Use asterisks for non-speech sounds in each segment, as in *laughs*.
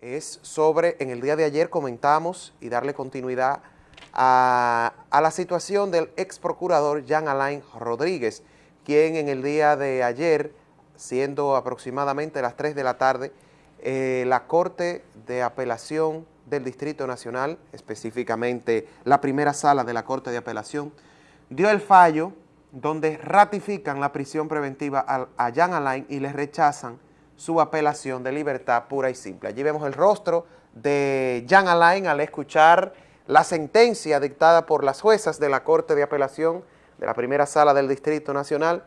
es sobre, en el día de ayer comentamos y darle continuidad a, la situación del ex procurador Jean Alain Rodríguez, quien en el día de ayer, siendo aproximadamente las 3 de la tarde, eh, la Corte de Apelación del Distrito Nacional, específicamente la primera sala de la Corte de Apelación, dio el fallo donde ratifican la prisión preventiva a, a Jean Alain y le rechazan su apelación de libertad pura y simple. Allí vemos el rostro de Jean Alain al escuchar la sentencia dictada por las juezas de la Corte de Apelación de la primera sala del Distrito Nacional,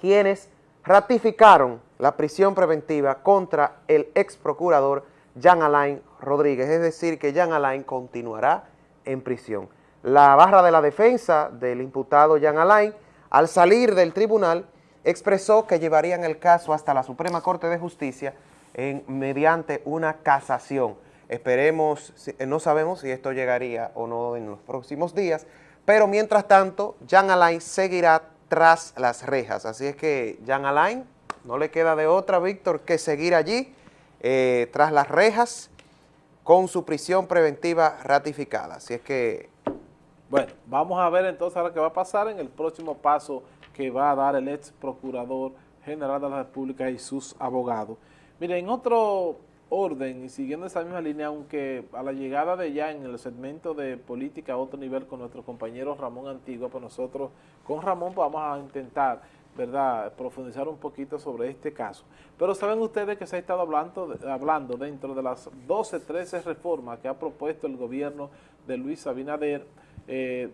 quienes ratificaron la prisión preventiva contra el ex procurador Jean Alain Rodríguez, es decir, que Jean Alain continuará en prisión. La barra de la defensa del imputado Jean Alain, al salir del tribunal, expresó que llevarían el caso hasta la Suprema Corte de Justicia mediante una casación. Esperemos, no sabemos si esto llegaría o no en los próximos días, pero mientras tanto, Jean Alain seguirá tras las rejas. Así es que Jean Alain no le queda de otra, Víctor, que seguir allí eh, tras las rejas con su prisión preventiva ratificada. Así es que bueno, vamos a ver entonces ahora qué va a pasar en el próximo paso que va a dar el ex procurador general de la República y sus abogados. Mire, en otro orden y siguiendo esa misma línea, aunque a la llegada de ya en el segmento de política a otro nivel con nuestro compañero Ramón Antigua, pues nosotros con Ramón pues vamos a intentar ¿verdad?, profundizar un poquito sobre este caso. Pero saben ustedes que se ha estado hablando, hablando dentro de las 12, 13 reformas que ha propuesto el gobierno de Luis Abinader, eh,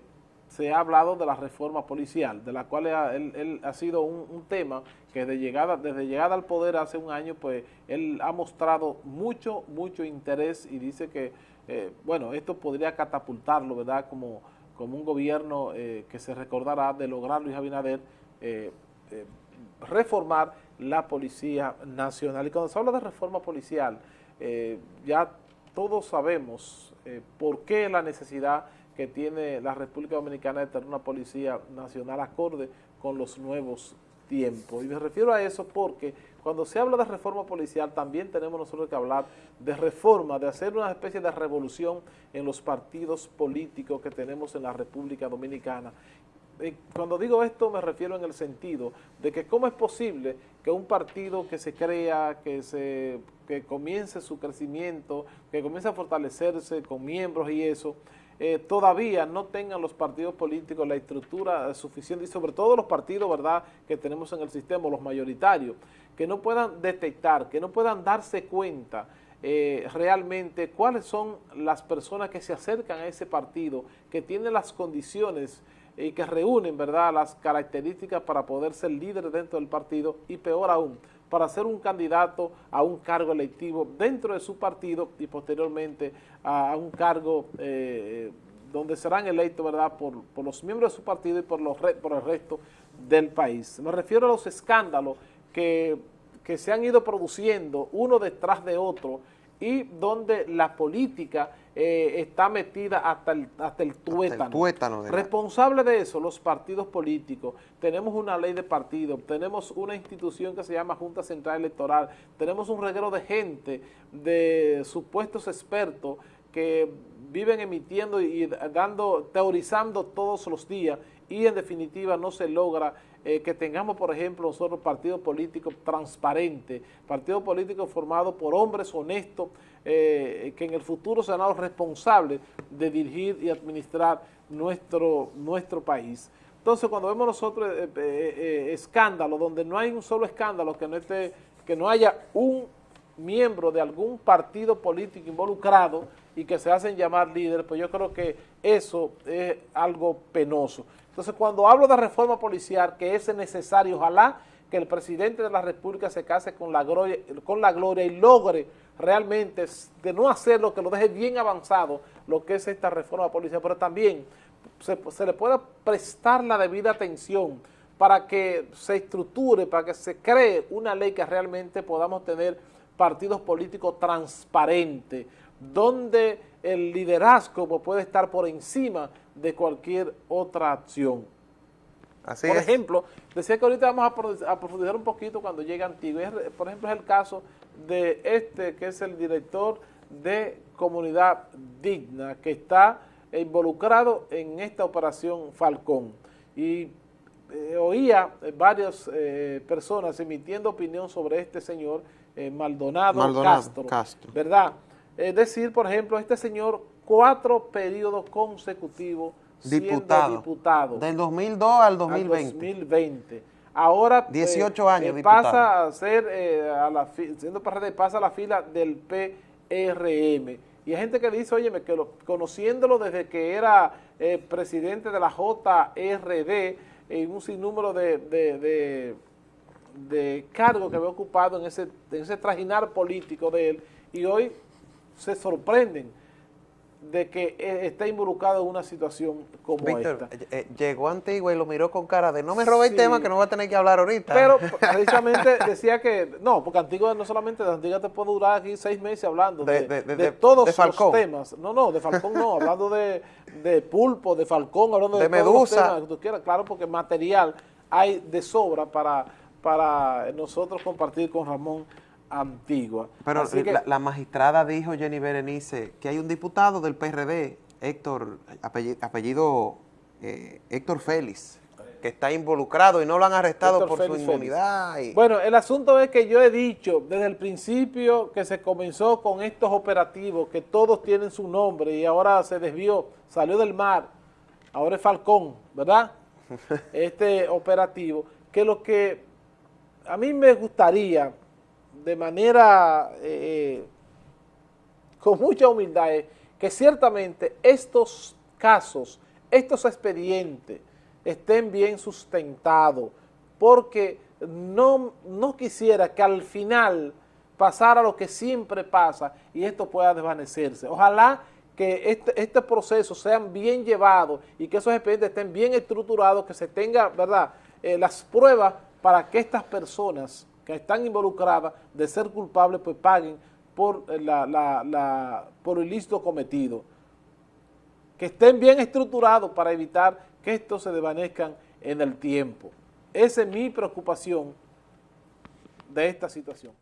se ha hablado de la reforma policial, de la cual él, ha sido un, tema que de llegada, desde llegada al poder hace un año, pues él ha mostrado mucho, mucho interés y dice que, eh, bueno, esto podría catapultarlo, ¿verdad?, como, como un gobierno eh, que se recordará de lograr Luis Abinader reformar la Policía Nacional. Y cuando se habla de reforma policial, ya todos sabemos por qué la necesidad que tiene la República Dominicana de tener una policía nacional acorde con los nuevos tiempos. Y me refiero a eso porque cuando se habla de reforma policial también tenemos nosotros que hablar de reforma, de hacer una especie de revolución en los partidos políticos que tenemos en la República Dominicana. Cuando digo esto me refiero en el sentido de que cómo es posible que un partido que se crea, que, se, que comience su crecimiento, que comience a fortalecerse con miembros y eso, eh, todavía no tengan los partidos políticos la estructura suficiente y sobre todo los partidos verdad que tenemos en el sistema, los mayoritarios, que no puedan detectar, que no puedan darse cuenta eh, realmente cuáles son las personas que se acercan a ese partido, que tienen las condiciones y que reúnen verdad las características para poder ser líderes dentro del partido y peor aún, para ser un candidato a un cargo electivo dentro de su partido y posteriormente a un cargo eh, donde serán electos ¿verdad? Por, los miembros de su partido y por, los, por el resto del país. Me refiero a los escándalos que, que se han ido produciendo uno detrás de otro y donde la política eh, está metida hasta el, hasta el tuétano. Responsable de eso, los partidos políticos. Tenemos una ley de partido, tenemos una institución que se llama Junta Central Electoral, tenemos un reguero de gente, de supuestos expertos que viven emitiendo y dando, teorizando todos los días y en definitiva no se logra eh, que tengamos, por ejemplo, nosotros partidos políticos transparentes, partidos políticos formados por hombres honestos eh, que en el futuro serán los responsables de dirigir y administrar nuestro, nuestro país. Entonces, cuando vemos nosotros eh, escándalos, donde no hay un solo escándalo, que no, esté, que no haya un miembro de algún partido político involucrado y que se hacen llamar líderes, pues yo creo que eso es algo penoso. Entonces, cuando hablo de reforma policial, que es necesario, ojalá que el presidente de la República se case con la gloria, y logre realmente de no hacer lo que lo deje bien avanzado, lo que es esta reforma policial, pero también se, se le pueda prestar la debida atención para que se estructure, para que se cree una ley que realmente podamos tener partidos políticos transparentes, donde el liderazgo puede estar por encima de cualquier otra acción. Así por ejemplo, decía que ahorita vamos a, profundizar un poquito cuando llegue Antigua. Por ejemplo, es el caso de este que es el director de Comunidad Digna, que está involucrado en esta operación Falcón. Y eh, oía varias eh, personas emitiendo opinión sobre este señor eh, Maldonado, Castro, ¿verdad? Es decir, por ejemplo, este señor cuatro periodos consecutivos diputado, siendo diputado. Del 2002 al 2020. 2020. Ahora 18 años pasa a ser, a la, siendo pasa a la fila del PRM. Y hay gente que dice, oye, que conociéndolo desde que era presidente de la JRD, en un sinnúmero de, de, de, cargos que había ocupado en ese, en ese trajinar político de él y hoy se sorprenden de que e, está involucrado en una situación como esta. Eh, eh, llegó Antigua y lo miró con cara de no me robe el tema que no va a tener que hablar ahorita. Pero *laughs* precisamente decía que, no, porque Antigua no solamente Antigua te puede durar aquí seis meses hablando de, de, todos los temas. No, no, de Falcón no, hablando de, Pulpo, de Falcón, hablando de, Medusa. que tú quieras, claro, porque material hay de sobra para, para nosotros compartir con Ramón antigua. Pero la, magistrada dijo, Jenny Berenice, que hay un diputado del PRD, Héctor, apellido, eh, Héctor Félix, que está involucrado y no lo han arrestado por su inmunidad. Bueno, el asunto es que yo he dicho desde el principio que se comenzó con estos operativos, que todos tienen su nombre y ahora se desvió, salió del mar, ahora es Falcón, ¿verdad? *laughs* este operativo, que lo que a mí me gustaría de manera eh, con mucha humildad es que ciertamente estos casos, estos expedientes estén bien sustentados, porque no, no quisiera que al final pasara lo que siempre pasa y esto pueda desvanecerse. Ojalá que este, este proceso sean bien llevados y que esos expedientes estén bien estructurados, que se tenga, ¿verdad?, eh, las pruebas para que estas personas que están involucradas de ser culpables, pues paguen por, la, por el ilícito cometido. Que estén bien estructurados para evitar que estos se desvanezcan en el tiempo. Esa es mi preocupación de esta situación.